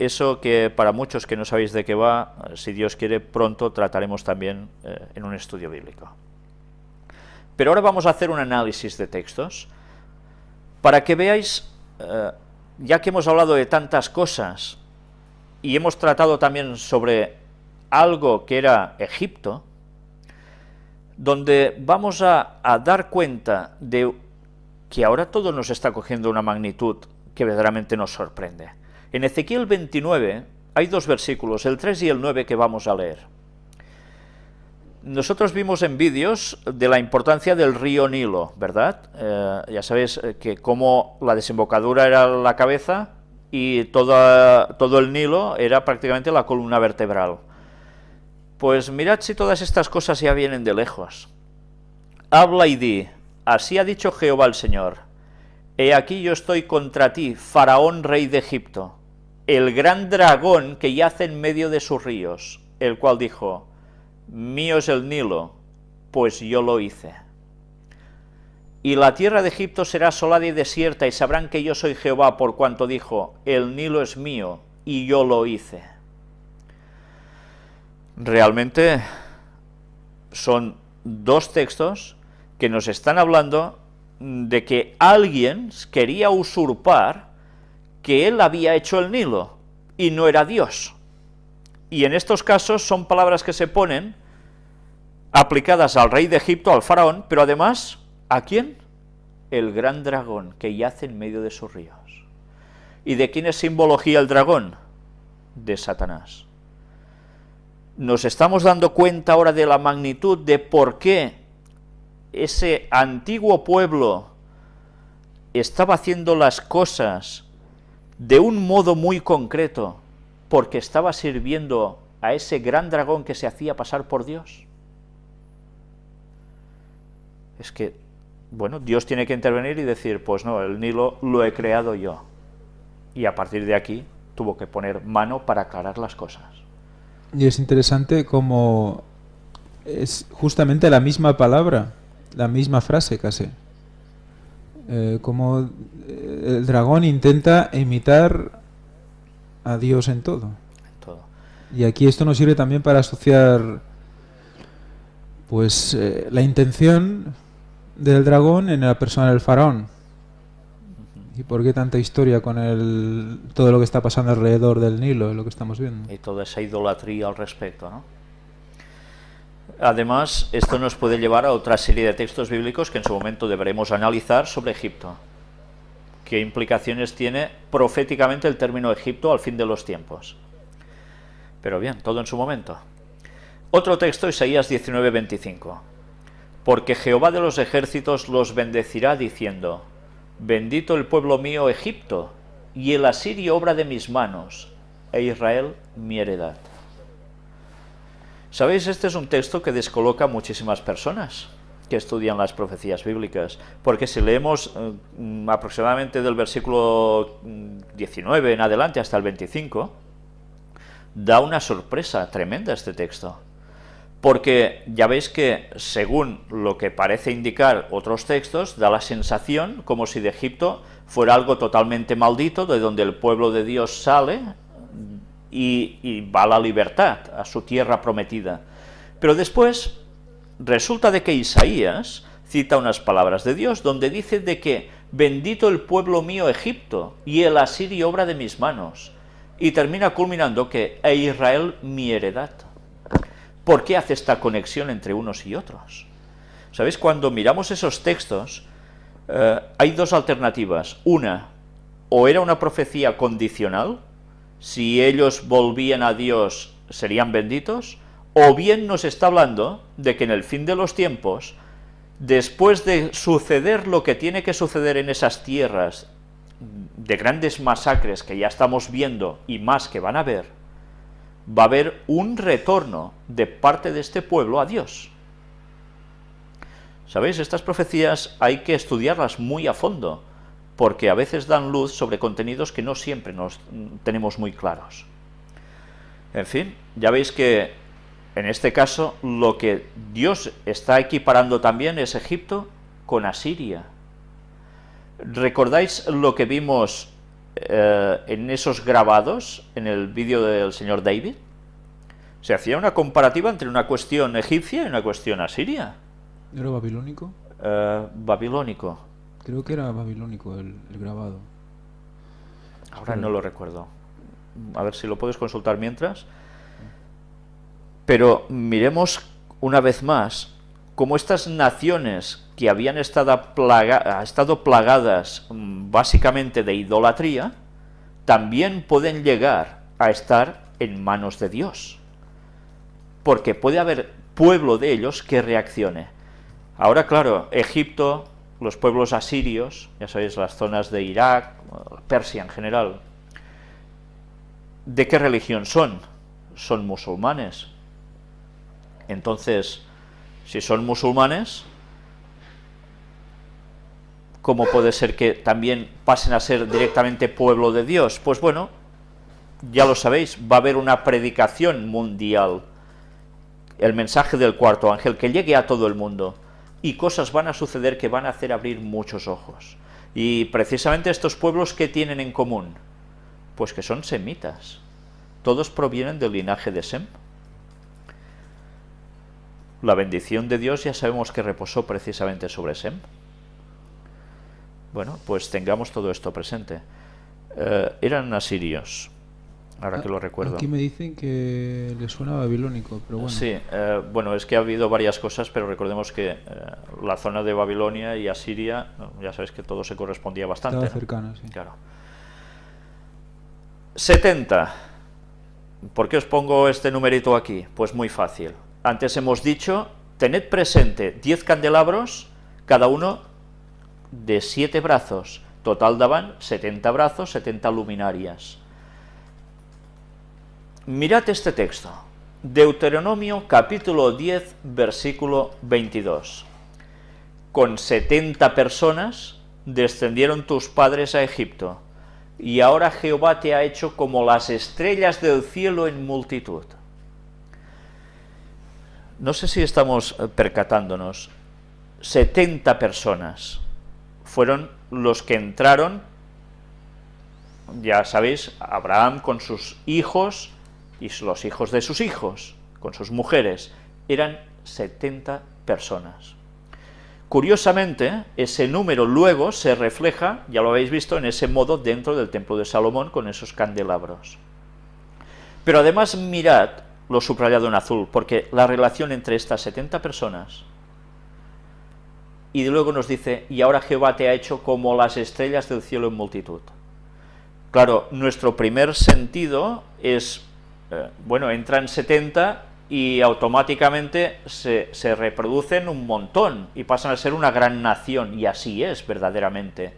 eso que para muchos que no sabéis de qué va, si Dios quiere, pronto trataremos también eh, en un estudio bíblico. Pero ahora vamos a hacer un análisis de textos para que veáis, eh, ya que hemos hablado de tantas cosas y hemos tratado también sobre algo que era Egipto, donde vamos a, a dar cuenta de que ahora todo nos está cogiendo una magnitud que verdaderamente nos sorprende. En Ezequiel 29 hay dos versículos, el 3 y el 9, que vamos a leer. Nosotros vimos en vídeos de la importancia del río Nilo, ¿verdad? Eh, ya sabéis eh, que como la desembocadura era la cabeza y todo el Nilo era prácticamente la columna vertebral. Pues mirad si todas estas cosas ya vienen de lejos. Habla y di, así ha dicho Jehová el Señor, He aquí yo estoy contra ti, Faraón rey de Egipto, el gran dragón que yace en medio de sus ríos, el cual dijo, mío es el Nilo, pues yo lo hice. Y la tierra de Egipto será asolada y desierta, y sabrán que yo soy Jehová, por cuanto dijo, el Nilo es mío, y yo lo hice. Realmente son dos textos que nos están hablando de que alguien quería usurpar que él había hecho el Nilo, y no era Dios. Y en estos casos son palabras que se ponen aplicadas al rey de Egipto, al faraón, pero además, ¿a quién? El gran dragón que yace en medio de sus ríos. ¿Y de quién es simbología el dragón? De Satanás. Nos estamos dando cuenta ahora de la magnitud de por qué ese antiguo pueblo estaba haciendo las cosas de un modo muy concreto, porque estaba sirviendo a ese gran dragón que se hacía pasar por Dios. Es que, bueno, Dios tiene que intervenir y decir, pues no, el Nilo lo he creado yo. Y a partir de aquí tuvo que poner mano para aclarar las cosas. Y es interesante como es justamente la misma palabra la misma frase casi. Eh, como eh, el dragón intenta imitar a Dios en todo. Y aquí esto nos sirve también para asociar pues eh, la intención del dragón en la persona del faraón. ¿Y por qué tanta historia con el, todo lo que está pasando alrededor del Nilo, lo que estamos viendo? Y toda esa idolatría al respecto, ¿no? Además, esto nos puede llevar a otra serie de textos bíblicos que en su momento deberemos analizar sobre Egipto. ¿Qué implicaciones tiene proféticamente el término Egipto al fin de los tiempos? Pero bien, todo en su momento. Otro texto, Isaías 19:25. Porque Jehová de los ejércitos los bendecirá diciendo, Bendito el pueblo mío Egipto, y el asirio obra de mis manos, e Israel mi heredad. ¿Sabéis? Este es un texto que descoloca a muchísimas personas que estudian las profecías bíblicas, porque si leemos eh, aproximadamente del versículo 19 mm, en adelante hasta el 25, da una sorpresa tremenda este texto, porque ya veis que según lo que parece indicar otros textos, da la sensación como si de Egipto fuera algo totalmente maldito, de donde el pueblo de Dios sale, y, va a la libertad, a su tierra prometida. Pero después resulta de que Isaías cita unas palabras de Dios, donde dice de que bendito el pueblo mío Egipto, y el asirio obra de mis manos, y termina culminando que e Israel mi heredad. ¿Por qué hace esta conexión entre unos y otros? ¿Sabéis? Cuando miramos esos textos, eh, hay dos alternativas. Una, o era una profecía condicional, si ellos volvían a Dios serían benditos, o bien nos está hablando de que en el fin de los tiempos, después de suceder lo que tiene que suceder en esas tierras, de grandes masacres que ya estamos viendo y más que van a ver, va a haber un retorno de parte de este pueblo a Dios. ¿Sabéis? Estas profecías hay que estudiarlas muy a fondo, porque a veces dan luz sobre contenidos que no siempre nos tenemos muy claros. En fin, ya veis que en este caso lo que Dios está equiparando también es Egipto con Asiria. ¿Recordáis lo que vimos eh, en esos grabados, en el vídeo del señor David, se hacía una comparativa entre una cuestión egipcia y una cuestión asiria. ¿Era babilónico? Eh, babilónico. Creo que era babilónico el, grabado. Ahora no lo recuerdo. A ver si lo puedes consultar mientras. Pero miremos una vez más cómo estas naciones que habían estado, estado plagadas mm, básicamente de idolatría, también pueden llegar a estar en manos de Dios. Porque puede haber pueblo de ellos que reaccione. Ahora, claro, Egipto, los pueblos asirios, ya sabéis, las zonas de Irak, Persia en general, ¿de qué religión son? Son musulmanes. Entonces, si son musulmanes, ¿cómo puede ser que también pasen a ser directamente pueblo de Dios? Pues bueno, ya lo sabéis, va a haber una predicación mundial, el mensaje del cuarto ángel, que llegue a todo el mundo, y cosas van a suceder que van a hacer abrir muchos ojos. Y precisamente estos pueblos, ¿qué tienen en común? Pues que son semitas. Todos provienen del linaje de Sem. La bendición de Dios ya sabemos que reposó precisamente sobre Sem. Bueno, pues tengamos todo esto presente. Eh, eran asirios, ahora que lo recuerdo. Aquí me dicen que le suena babilónico, pero bueno. Sí, eh, bueno, es que ha habido varias cosas, pero recordemos que eh, la zona de Babilonia y Asiria, ya sabes que todo se correspondía bastante. Estaba cercano, sí. Claro. 70. ¿Por qué os pongo este numerito aquí? Pues muy fácil. Antes hemos dicho, tened presente 10 candelabros, cada uno de 7 brazos. Total daban 70 brazos, 70 luminarias. Mirad este texto. Deuteronomio capítulo 10, versículo 22. Con 70 personas descendieron tus padres a Egipto, y ahora Jehová te ha hecho como las estrellas del cielo en multitud. No sé si estamos eh, percatándonos, 70 personas fueron los que entraron, ya sabéis, Abraham con sus hijos y los hijos de sus hijos, con sus mujeres, eran 70 personas. Curiosamente, ese número luego se refleja, ya lo habéis visto, en ese modo dentro del templo de Salomón con esos candelabros. Pero además mirad lo subrayado en azul, porque la relación entre estas 70 personas y luego nos dice, y ahora Jehová te ha hecho como las estrellas del cielo en multitud. Claro, nuestro primer sentido es, eh, bueno, entran 70 y automáticamente se, se, reproducen un montón y pasan a ser una gran nación, y así es verdaderamente.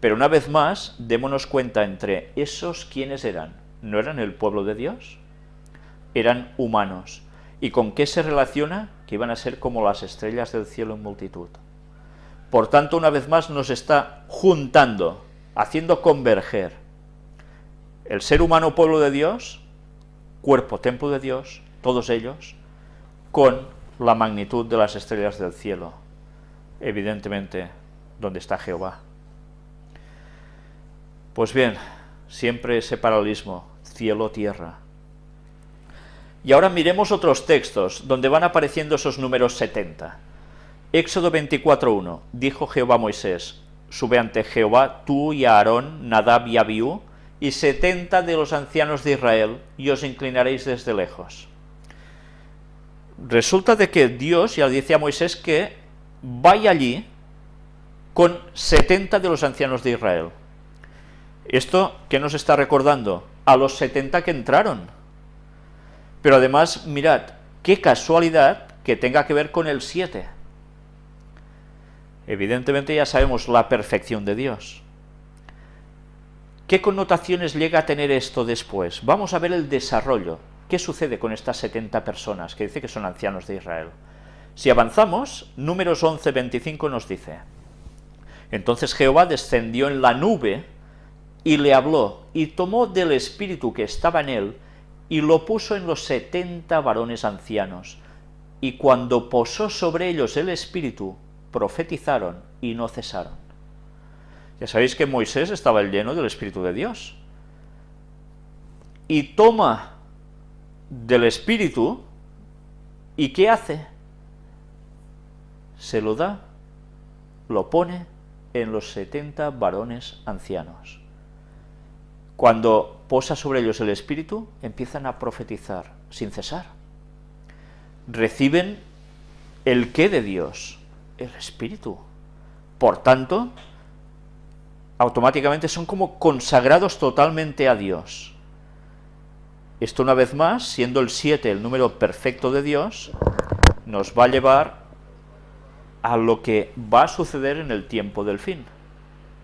Pero una vez más, démonos cuenta entre esos, ¿quiénes eran? ¿No eran el pueblo de Dios? eran humanos. ¿Y con qué se relaciona? Que iban a ser como las estrellas del cielo en multitud. Por tanto, una vez más nos está juntando, haciendo converger el ser humano pueblo de Dios, cuerpo templo de Dios, todos ellos, con la magnitud de las estrellas del cielo, evidentemente donde está Jehová. Pues bien, siempre ese paralelismo, cielo-tierra, y ahora miremos otros textos donde van apareciendo esos números 70. Éxodo 24.1, dijo Jehová a Moisés, sube ante Jehová tú y Aarón, Nadab y Abiú, y setenta de los ancianos de Israel, y os inclinaréis desde lejos. Resulta de que Dios ya dice a Moisés que vaya allí con 70 de los ancianos de Israel. ¿Esto qué nos está recordando? A los 70 que entraron pero además, mirad, qué casualidad que tenga que ver con el 7. Evidentemente ya sabemos la perfección de Dios. ¿Qué connotaciones llega a tener esto después? Vamos a ver el desarrollo. ¿Qué sucede con estas 70 personas que dice que son ancianos de Israel? Si avanzamos, números 11, 25 nos dice, Entonces Jehová descendió en la nube y le habló, y tomó del espíritu que estaba en él, y lo puso en los setenta varones ancianos, y cuando posó sobre ellos el Espíritu, profetizaron y no cesaron. Ya sabéis que Moisés estaba lleno del Espíritu de Dios. Y toma del Espíritu, ¿y qué hace? Se lo da, lo pone en los 70 varones ancianos. Cuando posa sobre ellos el Espíritu, empiezan a profetizar sin cesar. Reciben el qué de Dios, el Espíritu. Por tanto, automáticamente son como consagrados totalmente a Dios. Esto una vez más, siendo el 7 el número perfecto de Dios, nos va a llevar a lo que va a suceder en el tiempo del fin.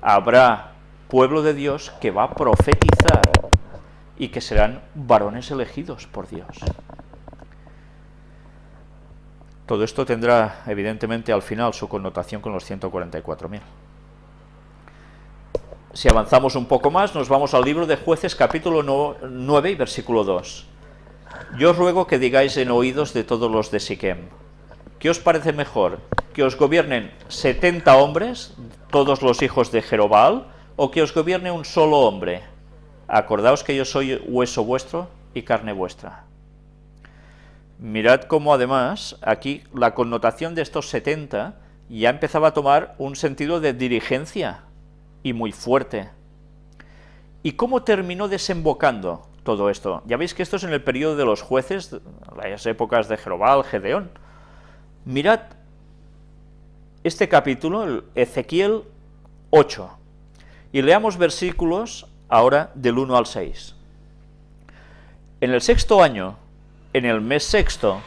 Habrá pueblo de Dios que va a profetizar y que serán varones elegidos por Dios. Todo esto tendrá, evidentemente, al final su connotación con los 144.000. Si avanzamos un poco más, nos vamos al libro de Jueces, capítulo 9 y versículo 2. Yo os ruego que digáis en oídos de todos los de Siquem, ¿qué os parece mejor? ¿Que os gobiernen 70 hombres, todos los hijos de Jerobal, o que os gobierne un solo hombre? Acordaos que yo soy hueso vuestro y carne vuestra. Mirad cómo además aquí la connotación de estos 70 ya empezaba a tomar un sentido de dirigencia, y muy fuerte. ¿Y cómo terminó desembocando todo esto? Ya veis que esto es en el periodo de los jueces, las épocas de Jerobal, Gedeón. Mirad este capítulo, el Ezequiel 8, y leamos versículos ahora del 1 al 6. En el sexto año, en el mes sexto,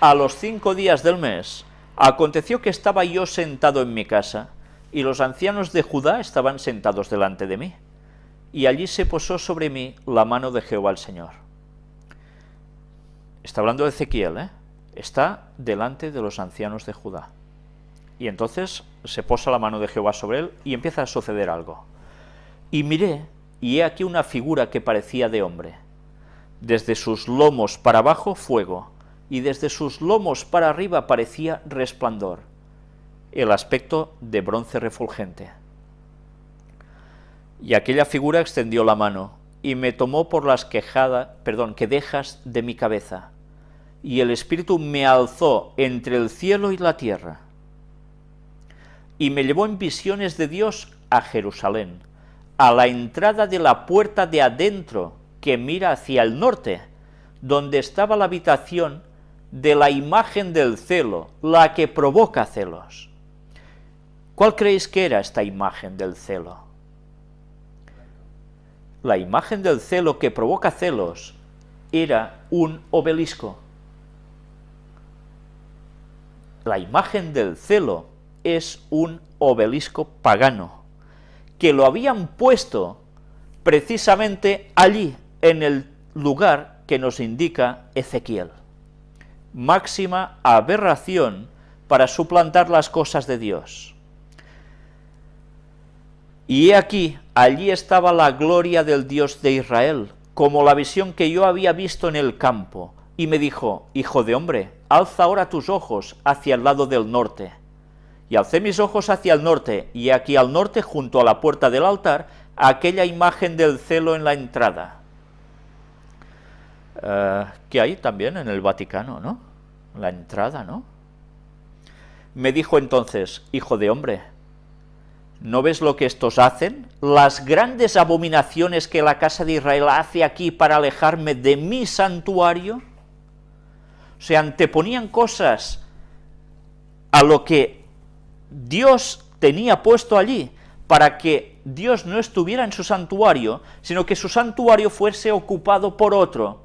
a los cinco días del mes, aconteció que estaba yo sentado en mi casa, y los ancianos de Judá estaban sentados delante de mí, y allí se posó sobre mí la mano de Jehová el Señor. Está hablando de Ezequiel, ¿eh? está delante de los ancianos de Judá. Y entonces se posa la mano de Jehová sobre él y empieza a suceder algo. Y miré, y he aquí una figura que parecía de hombre. Desde sus lomos para abajo fuego, y desde sus lomos para arriba parecía resplandor el aspecto de bronce refulgente. Y aquella figura extendió la mano, y me tomó por las quejadas, perdón, quedejas de mi cabeza, y el Espíritu me alzó entre el cielo y la tierra, y me llevó en visiones de Dios a Jerusalén, a la entrada de la puerta de adentro, que mira hacia el norte, donde estaba la habitación de la imagen del celo, la que provoca celos. ¿Cuál creéis que era esta imagen del celo? La imagen del celo que provoca celos era un obelisco. La imagen del celo es un obelisco pagano, que lo habían puesto precisamente allí, en el lugar que nos indica Ezequiel. Máxima aberración para suplantar las cosas de Dios. Y he aquí, allí estaba la gloria del Dios de Israel, como la visión que yo había visto en el campo, y me dijo, Hijo de hombre, alza ahora tus ojos hacia el lado del norte. Y alcé mis ojos hacia el norte, y aquí al norte, junto a la puerta del altar, aquella imagen del celo en la entrada. Eh, que hay también en el Vaticano, ¿no? La entrada, ¿no? Me dijo entonces, Hijo de hombre, ¿No ves lo que estos hacen? Las grandes abominaciones que la casa de Israel hace aquí para alejarme de mi santuario. Se anteponían cosas a lo que Dios tenía puesto allí, para que Dios no estuviera en su santuario, sino que su santuario fuese ocupado por otro,